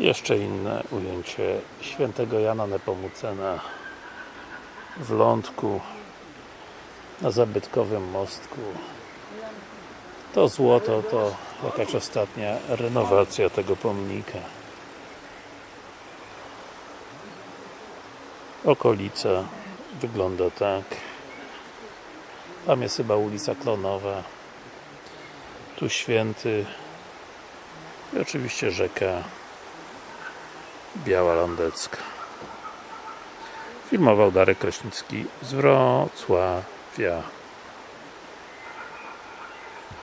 Jeszcze inne ujęcie świętego Jana Nepomucena w Lądku na zabytkowym mostku. To złoto to jakaś ostatnia renowacja tego pomnika. Okolica wygląda tak. Tam jest chyba ulica Klonowa. Tu Święty i oczywiście rzeka Biała Lądecka. Filmował Darek Kraśnicki z Wrocławia